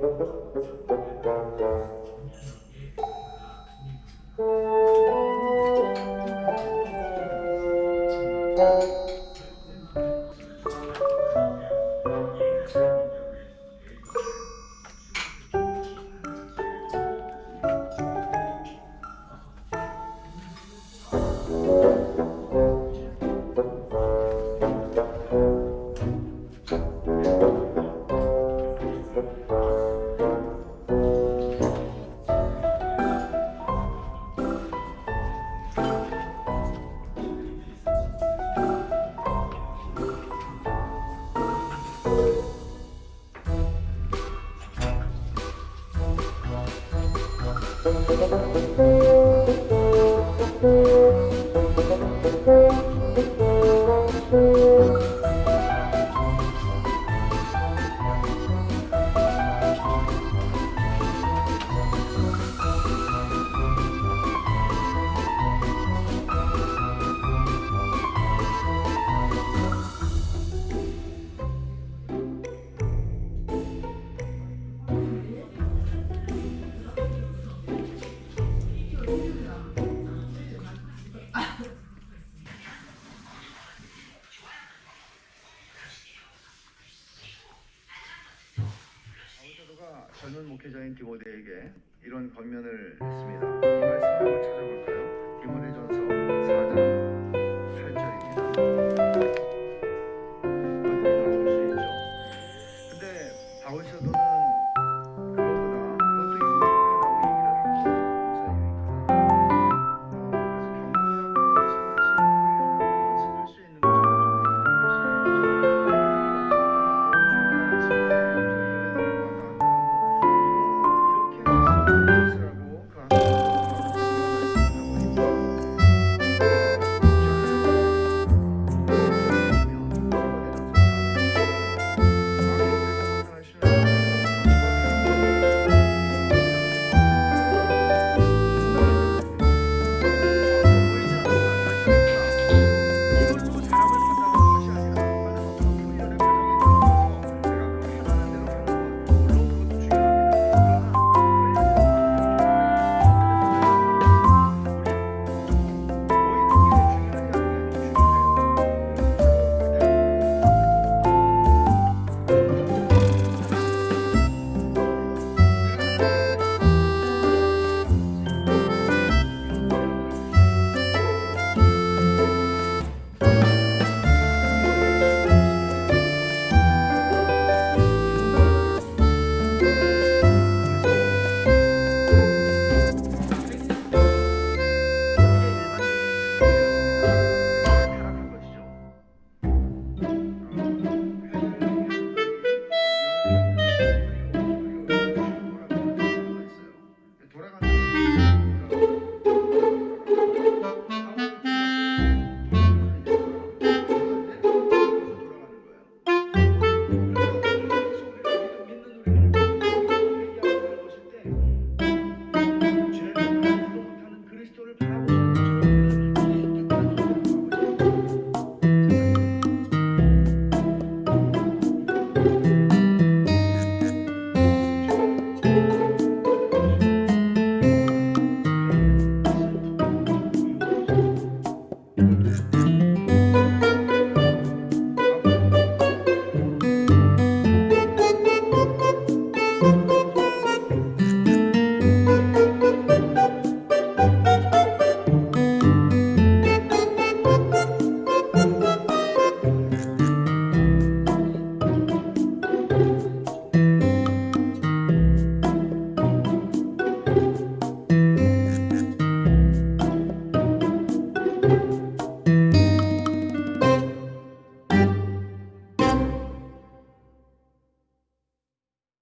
Thank you. 젊은 목회자인 디모데에게 이런 권면을 했습니다. 이 말씀을 찾아볼까요?